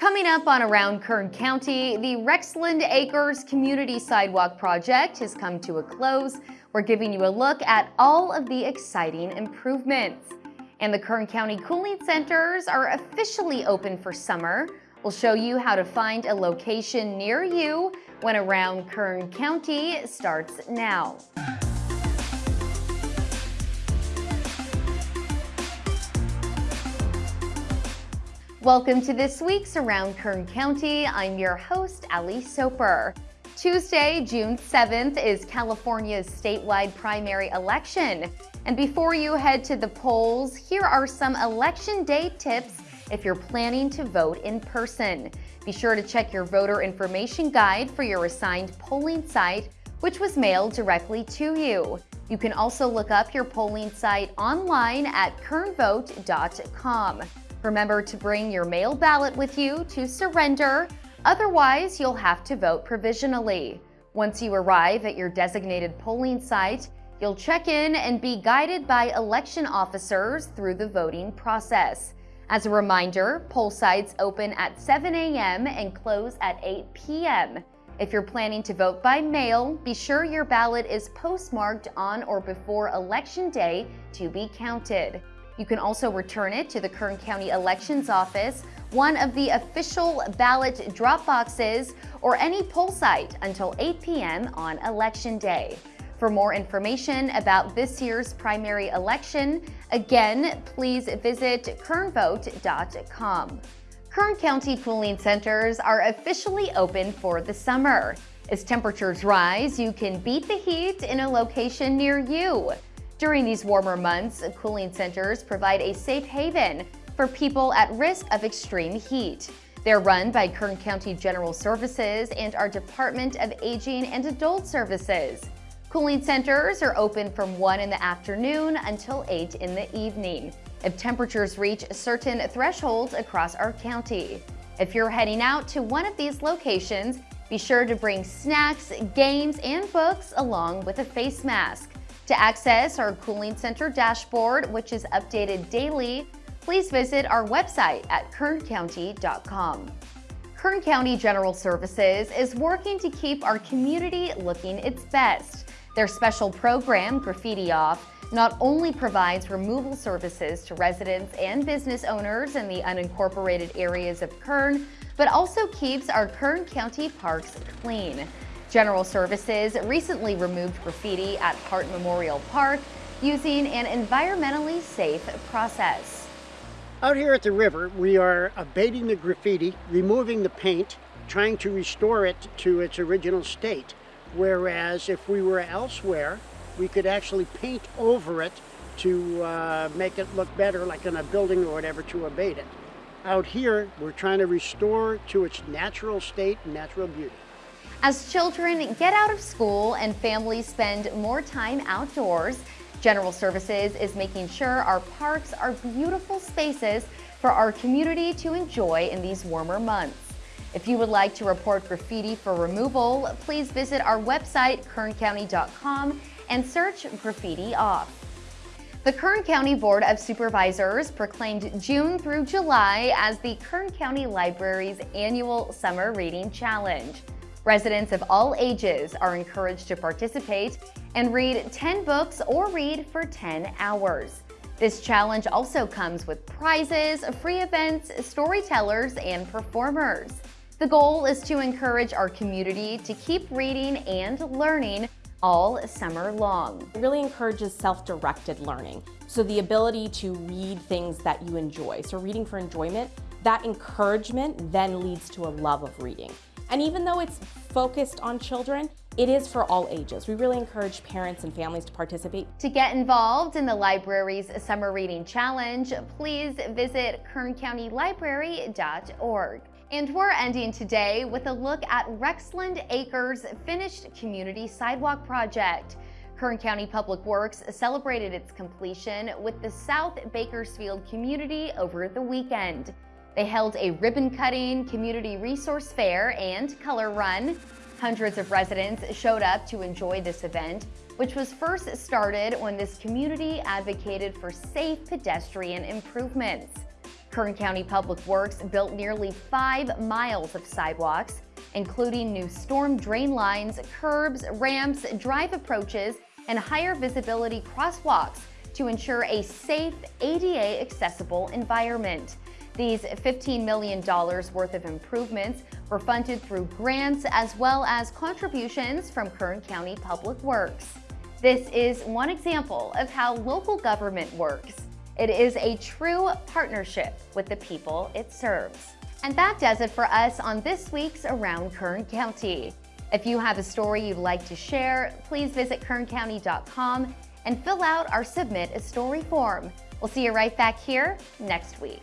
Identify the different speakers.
Speaker 1: Coming up on Around Kern County, the Rexland Acres Community Sidewalk Project has come to a close. We're giving you a look at all of the exciting improvements. And the Kern County Cooling Centers are officially open for summer. We'll show you how to find a location near you when Around Kern County starts now. Welcome to this week's Around Kern County. I'm your host, Ali Soper. Tuesday, June 7th is California's statewide primary election. And before you head to the polls, here are some election day tips if you're planning to vote in person. Be sure to check your voter information guide for your assigned polling site, which was mailed directly to you. You can also look up your polling site online at kernvote.com. Remember to bring your mail ballot with you to surrender, otherwise you'll have to vote provisionally. Once you arrive at your designated polling site, you'll check in and be guided by election officers through the voting process. As a reminder, poll sites open at 7 a.m. and close at 8 p.m. If you're planning to vote by mail, be sure your ballot is postmarked on or before Election Day to be counted. You can also return it to the Kern County Elections Office, one of the official ballot drop boxes, or any poll site until 8 p.m. on Election Day. For more information about this year's primary election, again, please visit kernvote.com. Kern County cooling centers are officially open for the summer. As temperatures rise, you can beat the heat in a location near you. During these warmer months, cooling centers provide a safe haven for people at risk of extreme heat. They're run by Kern County General Services and our Department of Aging and Adult Services. Cooling centers are open from 1 in the afternoon until 8 in the evening if temperatures reach certain thresholds across our county. If you're heading out to one of these locations, be sure to bring snacks, games, and books along with a face mask. To access our Cooling Center dashboard, which is updated daily, please visit our website at kerncounty.com. Kern County General Services is working to keep our community looking its best. Their special program, Graffiti Off, not only provides removal services to residents and business owners in the unincorporated areas of Kern, but also keeps our Kern County parks clean. General Services recently removed graffiti at Hart Memorial Park using an environmentally safe process.
Speaker 2: Out here at the river, we are abating the graffiti, removing the paint, trying to restore it to its original state. Whereas if we were elsewhere, we could actually paint over it to uh, make it look better, like in a building or whatever, to abate it. Out here, we're trying to restore to its natural state natural beauty.
Speaker 1: As children get out of school and families spend more time outdoors, General Services is making sure our parks are beautiful spaces for our community to enjoy in these warmer months. If you would like to report graffiti for removal, please visit our website, kerncounty.com, and search Graffiti Off. The Kern County Board of Supervisors proclaimed June through July as the Kern County Library's annual Summer Reading Challenge. Residents of all ages are encouraged to participate and read 10 books or read for 10 hours. This challenge also comes with prizes, free events, storytellers, and performers. The goal is to encourage our community to keep reading and learning all summer long.
Speaker 3: It really encourages self-directed learning. So the ability to read things that you enjoy. So reading for enjoyment, that encouragement then leads to a love of reading. And even though it's focused on children, it is for all ages. We really encourage parents and families to participate.
Speaker 1: To get involved in the library's Summer Reading Challenge, please visit kerncountylibrary.org. And we're ending today with a look at Rexland Acres finished community sidewalk project. Kern County Public Works celebrated its completion with the South Bakersfield community over the weekend. They held a ribbon cutting, community resource fair, and color run. Hundreds of residents showed up to enjoy this event, which was first started when this community advocated for safe pedestrian improvements. Kern County Public Works built nearly five miles of sidewalks, including new storm drain lines, curbs, ramps, drive approaches, and higher visibility crosswalks to ensure a safe, ADA accessible environment. These $15 million worth of improvements were funded through grants as well as contributions from Kern County Public Works. This is one example of how local government works. It is a true partnership with the people it serves. And that does it for us on this week's Around Kern County. If you have a story you'd like to share, please visit kerncounty.com and fill out our Submit a Story form. We'll see you right back here next week.